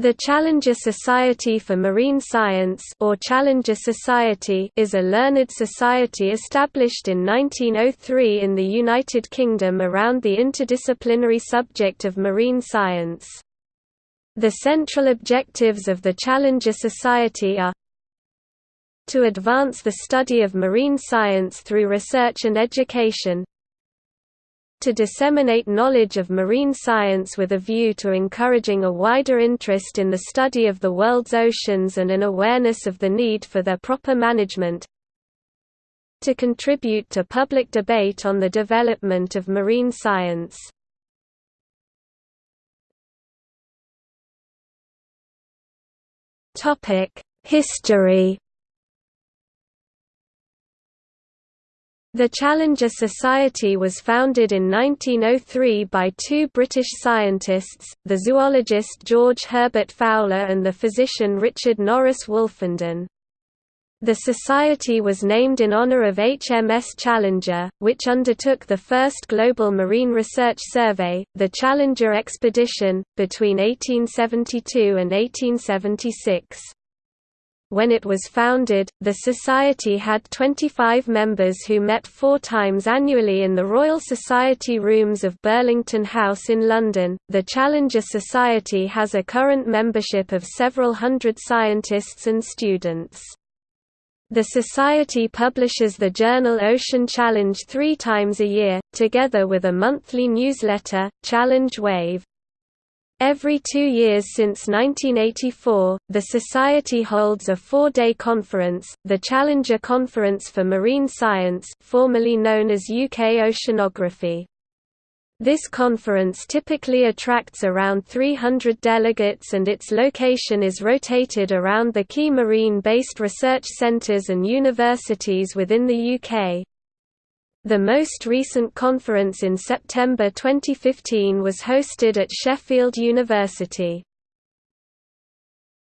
The Challenger Society for Marine Science or Challenger Society is a learned society established in 1903 in the United Kingdom around the interdisciplinary subject of marine science. The central objectives of the Challenger Society are to advance the study of marine science through research and education, to disseminate knowledge of marine science with a view to encouraging a wider interest in the study of the world's oceans and an awareness of the need for their proper management to contribute to public debate on the development of marine science. History The Challenger Society was founded in 1903 by two British scientists, the zoologist George Herbert Fowler and the physician Richard Norris Wolfenden. The society was named in honor of HMS Challenger, which undertook the first global marine research survey, the Challenger Expedition, between 1872 and 1876. When it was founded, the Society had 25 members who met four times annually in the Royal Society rooms of Burlington House in London. The Challenger Society has a current membership of several hundred scientists and students. The Society publishes the journal Ocean Challenge three times a year, together with a monthly newsletter, Challenger Wave. Every two years since 1984, the Society holds a four-day conference, the Challenger Conference for Marine Science formerly known as UK Oceanography. This conference typically attracts around 300 delegates and its location is rotated around the key marine-based research centres and universities within the UK. The most recent conference in September 2015 was hosted at Sheffield University.